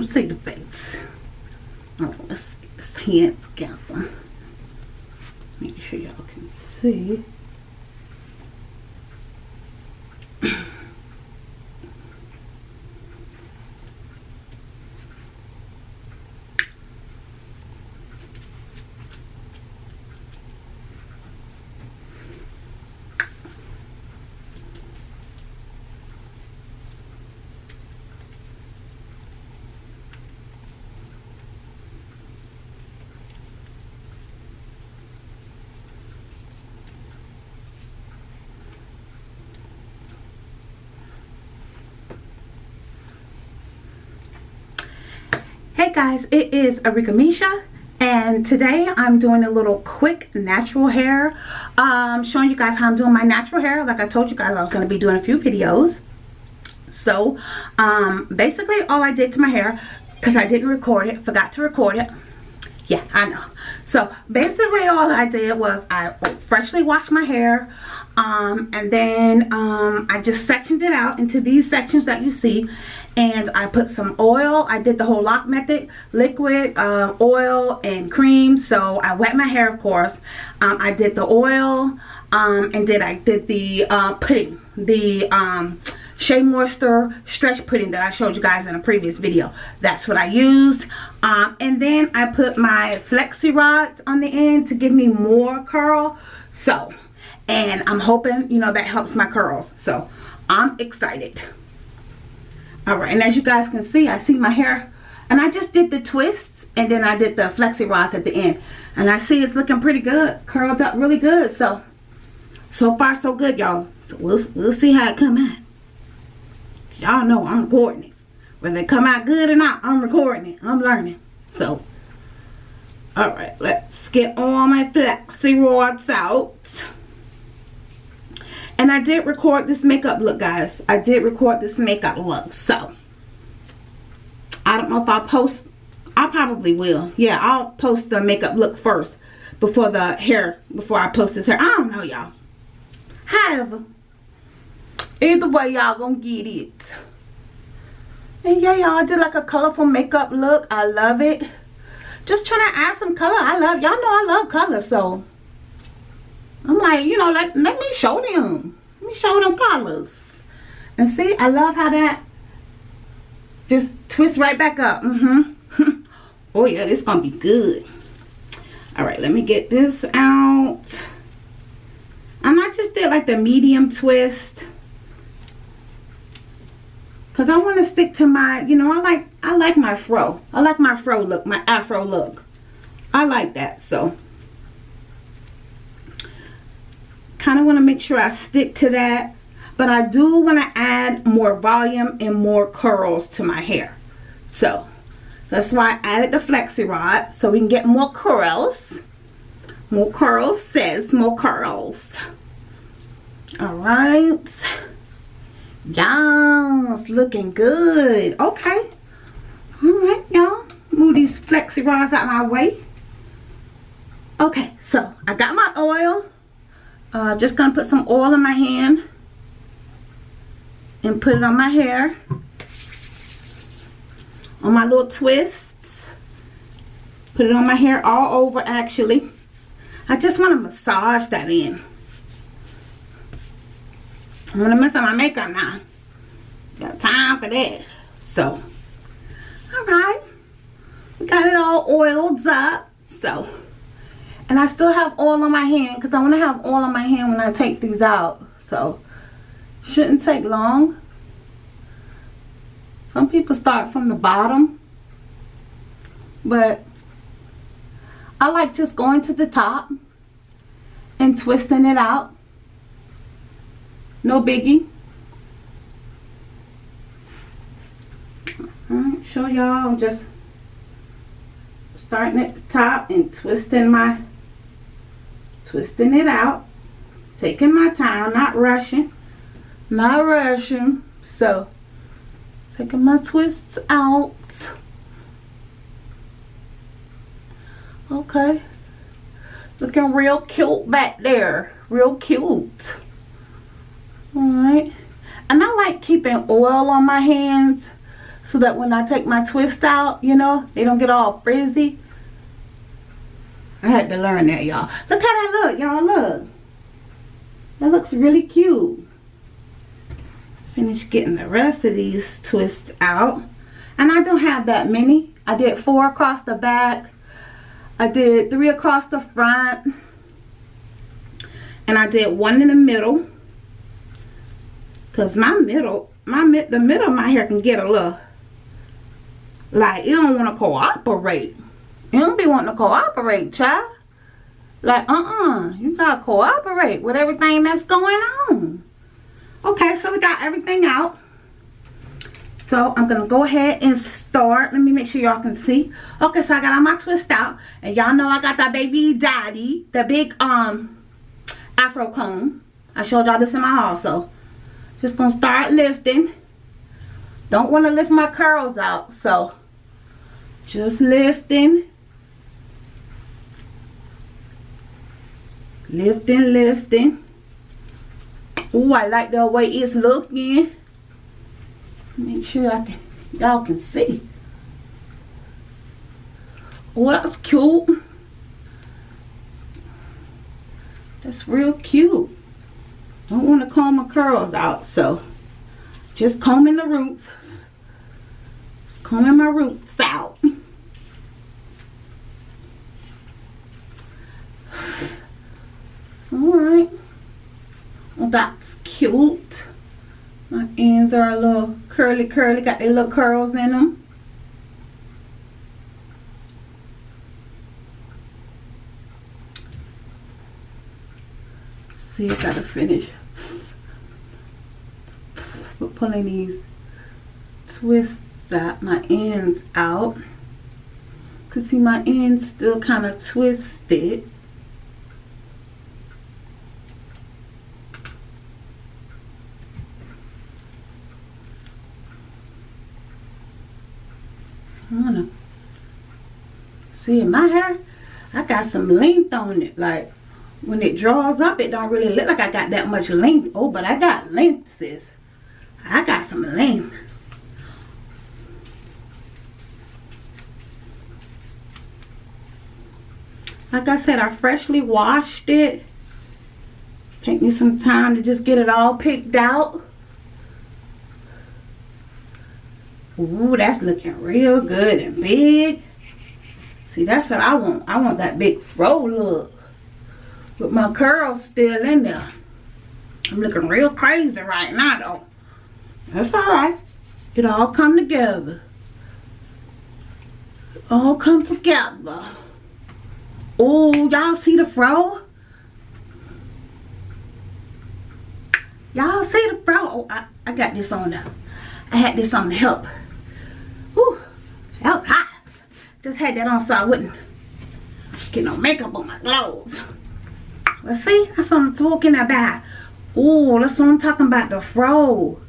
You see the face. Oh, let's get this hand together. Make sure y'all can see. Hey guys, it is Arika Misha and today I'm doing a little quick natural hair. Um, showing you guys how I'm doing my natural hair. Like I told you guys I was going to be doing a few videos. So um, basically all I did to my hair because I didn't record it forgot to record it. Yeah I know so basically all I did was I freshly washed my hair um, and then um, I just sectioned it out into these sections that you see and I put some oil. I did the whole LOC method liquid uh, oil and cream. So I wet my hair of course. Um, I did the oil um, and then I did the uh, pudding the um, Shea Moisture Stretch Pudding that I showed you guys in a previous video. That's what I used. Um, and then I put my Flexi Rods on the end to give me more curl. So, and I'm hoping, you know, that helps my curls. So, I'm excited. Alright, and as you guys can see, I see my hair. And I just did the twists and then I did the Flexi Rods at the end. And I see it's looking pretty good. Curled up really good. So, so far so good, y'all. So, we'll, we'll see how it come out y'all know I'm recording it. Whether it come out good or not, I'm recording it. I'm learning. So, alright, let's get all my flexi rods out. And I did record this makeup look, guys. I did record this makeup look. So, I don't know if I'll post. I probably will. Yeah, I'll post the makeup look first before the hair, before I post this hair. I don't know, y'all. However, Either way, y'all gonna get it. And yeah, y'all did like a colorful makeup look. I love it. Just trying to add some color. I love, y'all know I love color, so. I'm like, you know, let, let me show them. Let me show them colors. And see, I love how that just twists right back up. Mm-hmm. oh yeah, this gonna be good. All right, let me get this out. And I just did like the medium twist because I want to stick to my you know I like I like my fro. I like my fro look my afro look. I like that so. Kind of want to make sure I stick to that but I do want to add more volume and more curls to my hair. So that's why I added the flexi rod so we can get more curls. More curls says more curls. All right Yes, looking good. Okay. All right, y'all. Move these flexi rods out my way. Okay, so I got my oil. Uh, just gonna put some oil in my hand and put it on my hair. On my little twists. Put it on my hair all over actually. I just want to massage that in. I'm gonna mess up my makeup now. Got time for that. So, alright. We got it all oiled up. So, and I still have oil on my hand because I want to have oil on my hand when I take these out. So, shouldn't take long. Some people start from the bottom. But, I like just going to the top and twisting it out no biggie? Alright, show y'all. I'm just starting at the top and twisting my twisting it out. Taking my time not rushing. Not rushing. So taking my twists out. Okay. Looking real cute back there. Real cute Alright. And I like keeping oil on my hands so that when I take my twist out, you know, they don't get all frizzy. I had to learn that, y'all. Look how that look, y'all. Look. That looks really cute. Finish getting the rest of these twists out. And I don't have that many. I did four across the back. I did three across the front. And I did one in the middle. Because my middle, my mid, the middle of my hair can get a little, like, it don't want to cooperate. You don't be wanting to cooperate, child. Like, uh-uh. You gotta cooperate with everything that's going on. Okay, so we got everything out. So I'm gonna go ahead and start. Let me make sure y'all can see. Okay, so I got all my twist out. And y'all know I got that baby daddy, the big um afro comb. I showed y'all this in my haul, so just gonna start lifting. Don't want to lift my curls out, so just lifting. Lifting lifting. Oh i like the way it's looking. Make sure i can y'all can see. Oh that's cute. That's real cute don't want to comb my curls out so just combing the roots just combing my roots out Alright. Well, that's cute. My ends are a little curly curly. Got their little curls in them. See, I gotta finish pulling these twists out, my ends out. Cause see my ends still kind of twisted. See, in my hair, I got some length on it. Like, when it draws up, it don't really look like I got that much length. Oh, but I got length, sis. I got some length. Like I said, I freshly washed it. Take me some time to just get it all picked out. Ooh, that's looking real good and big. See, that's what I want. I want that big fro look. With my curls still in there. I'm looking real crazy right now, though. That's alright. It all come together. All come together. Oh, y'all see the fro? Y'all see the fro? Oh, I, I got this on I had this on to help. Whew, that was hot. Just had that on so I wouldn't get no makeup on my clothes. Let's see, that's what I'm talking about. Oh, that's what I'm talking about, the fro.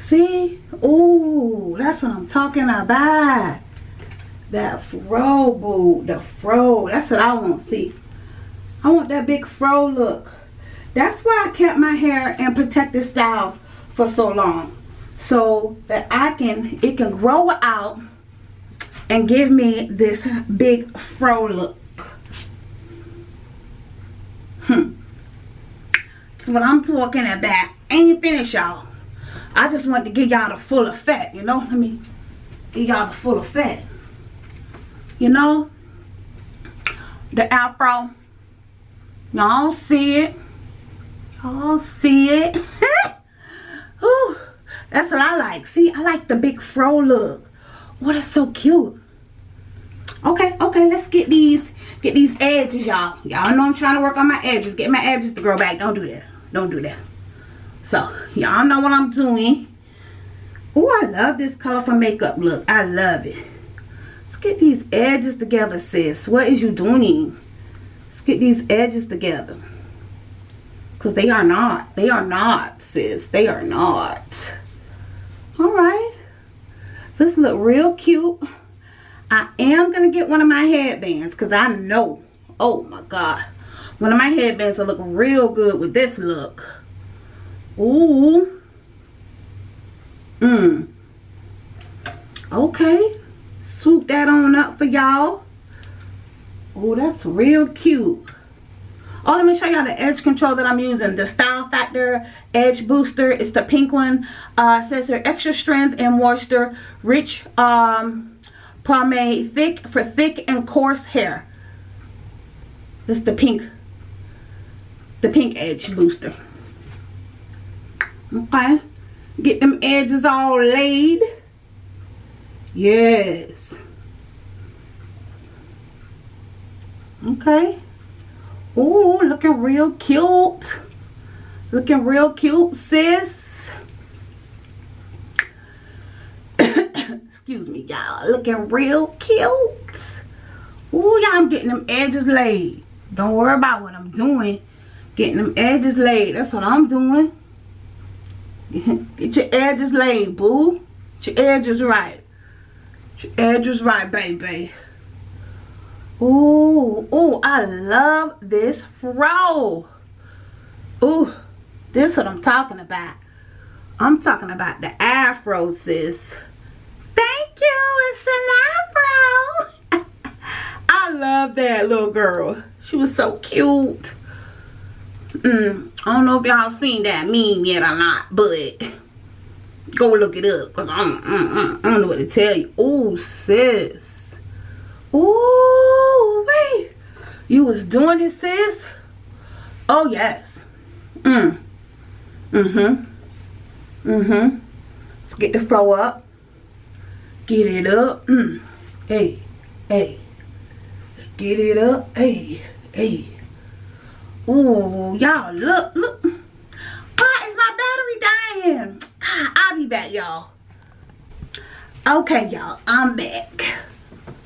See? Oh, that's what I'm talking about. That fro, boo. The fro. That's what I want. See? I want that big fro look. That's why I kept my hair in protective styles for so long. So that I can, it can grow out and give me this big fro look. Hmm. That's what I'm talking about. Ain't finished, y'all. I just want to give y'all the full effect, you know? Let me give y'all the full effect. You know? The afro. Y'all see it. Y'all see it. Ooh, that's what I like. See, I like the big fro look. What is so cute? Okay, okay, let's get these get these edges, y'all. Y'all know I'm trying to work on my edges. Get my edges to grow back. Don't do that. Don't do that. So, y'all know what I'm doing. Oh, I love this colorful makeup look. I love it. Let's get these edges together, sis. What is you doing? Let's get these edges together. Because they are not. They are not, sis. They are not. Alright. This look real cute. I am going to get one of my headbands because I know, oh my God, one of my headbands will look real good with this look. Ooh. Mmm. Okay. Swoop that on up for y'all. Oh, that's real cute. Oh, let me show y'all the edge control that I'm using. The Style Factor Edge Booster. It's the pink one. Uh, says here extra strength and moisture. Rich um, pomade. Thick for thick and coarse hair. This is the pink. The pink edge booster. Okay. Get them edges all laid. Yes. Okay. oh looking real cute. Looking real cute, sis. Excuse me, y'all. Looking real cute. oh y'all, I'm getting them edges laid. Don't worry about what I'm doing. Getting them edges laid. That's what I'm doing. Get your edges laid, boo. Get your edges right. Get your edges right, baby. Ooh, ooh, I love this fro. Ooh, this what I'm talking about. I'm talking about the afro, sis. Thank you, it's an afro. I love that little girl. She was so cute. Mm, I don't know if y'all seen that meme yet or not, but go look it up because I, don't, I don't know what to tell you. Oh, sis. Oh, wait. You was doing it, sis? Oh, yes. Mm. Mm-hmm. Mm-hmm. Let's get the flow up. Get it up. Mm. Hey. Hey. Get it up. Hey. Hey. Ooh, y'all, look, look. Why is my battery dying? I'll be back, y'all. Okay, y'all, I'm back.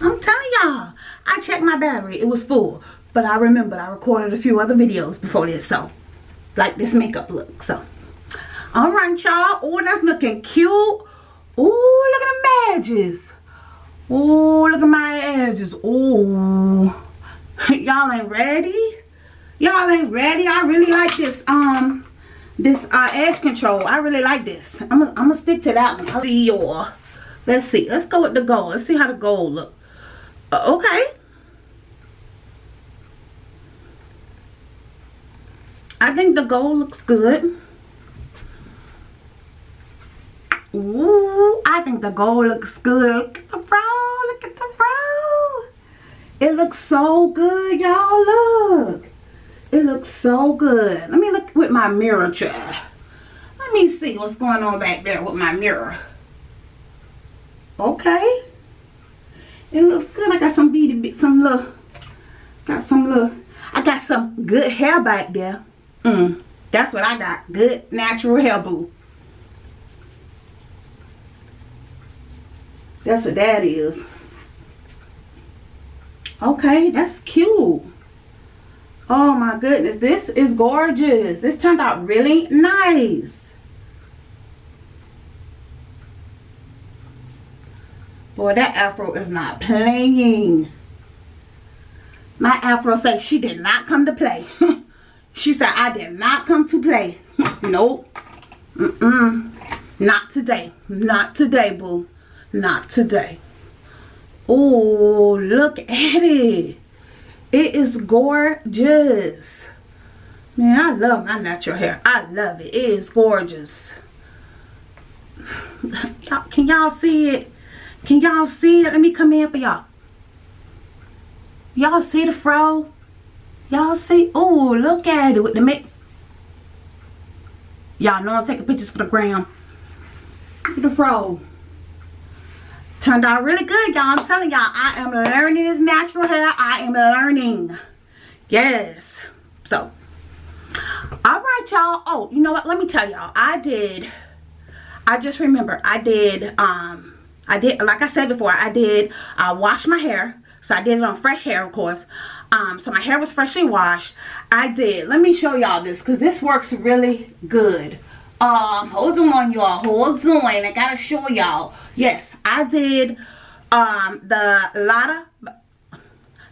I'm telling y'all, I checked my battery. It was full. But I remembered I recorded a few other videos before this. So, like this makeup look. So, alright, y'all. Oh, that's looking cute. Oh, look at the edges. Oh, look at my edges. Oh, y'all ain't ready? Y'all ain't ready? I really like this. Um, this uh, edge control. I really like this. I'm gonna I'm stick to that one. Let's see. Let's go with the gold. Let's see how the gold look. Uh, okay. I think the gold looks good. Ooh, I think the gold looks good. Look at the fro. Look at the fro. It looks so good, y'all. Look. It looks so good. Let me look with my mirror, child. Let me see what's going on back there with my mirror. Okay. It looks good. I got some beady, some little, got some little, I got some good hair back there. Mm, that's what I got. Good natural hair, boo. That's what that is. Okay, that's cute. Oh my goodness, this is gorgeous. This turned out really nice. Boy, that afro is not playing. My afro said she did not come to play. she said, I did not come to play. nope. Mm-mm. Not today. Not today, boo. Not today. Oh, look at it. It is gorgeous. Man, I love my natural hair. I love it. It is gorgeous. Y'all, can y'all see it? Can y'all see it? Let me come in for y'all. Y'all see the fro? Y'all see? Oh, look at it with the make. Y'all know I'm taking pictures for the gram. Look at the fro. Turned out really good, y'all. I'm telling y'all, I am learning this natural hair. I am learning. Yes. So, all right, y'all. Oh, you know what? Let me tell y'all. I did, I just remember, I did, um, I did, like I said before, I did uh, wash my hair. So I did it on fresh hair, of course. Um, so my hair was freshly washed. I did. Let me show y'all this because this works really good. Um, hold on, y'all. Hold on. I gotta show y'all. Yes, I did um the Lotta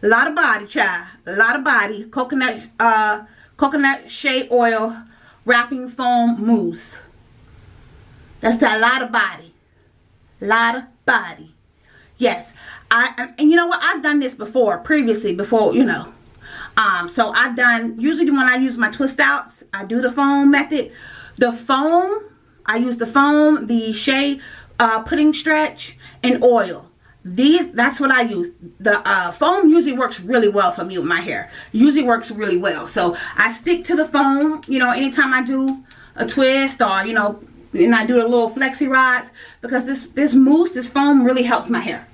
Lotta Body Chai. Lotta Body coconut uh coconut shea oil wrapping foam mousse. That's the Lotta Body. Lotta body. Yes, I and you know what? I've done this before, previously, before, you know. Um, so I've done, usually when I use my twist outs, I do the foam method. The foam, I use the foam, the Shea uh, pudding stretch, and oil. These that's what i use. The uh, foam usually works really well for me with my hair. Usually works really well. So i stick to the foam you know anytime i do a twist or you know and i do the little flexi rods because this this mousse this foam really helps my hair.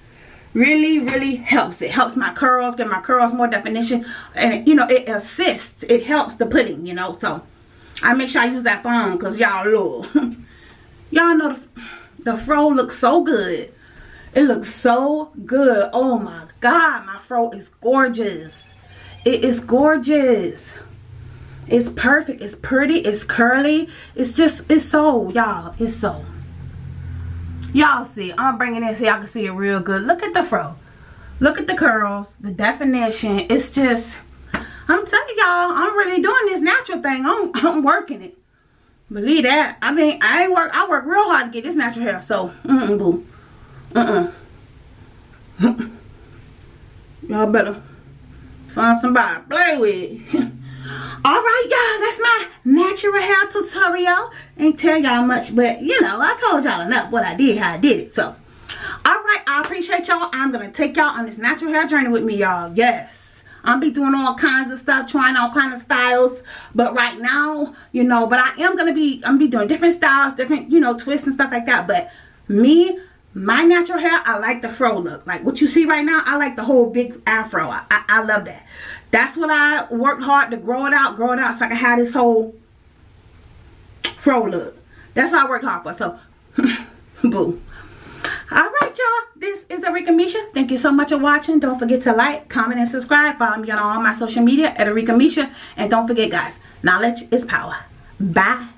Really really helps. It helps my curls get my curls more definition and you know it assists. It helps the pudding you know so i make sure i use that foam because y'all look y'all know the, the fro looks so good it looks so good. Oh my God, my fro is gorgeous. It is gorgeous. It's perfect. It's pretty. It's curly. It's just, it's so, y'all. It's so. Y'all see. I'm bringing it so y'all can see it real good. Look at the fro. Look at the curls. The definition. It's just, I'm telling y'all, I'm really doing this natural thing. I'm, I'm working it. Believe that. I mean, I ain't work. I work real hard to get this natural hair. So, mm -mm, boo. Uh-uh. Y'all better find somebody to play with. Alright, y'all. That's my natural hair tutorial. Ain't tell y'all much, but, you know, I told y'all enough what I did, how I did it. So, alright. I appreciate y'all. I'm going to take y'all on this natural hair journey with me, y'all. Yes. I'll be doing all kinds of stuff, trying all kinds of styles. But right now, you know, but I am to be, I'm to be doing different styles, different, you know, twists and stuff like that. But me, my natural hair i like the fro look. Like what you see right now i like the whole big afro. I, I, I love that. That's what i worked hard to grow it out grow it out so i can have this whole fro look. That's what i worked hard for. So boo all right y'all. This is Arika Misha. Thank you so much for watching. Don't forget to like comment and subscribe. Follow me on all my social media at Arika Misha. And don't forget guys knowledge is power. Bye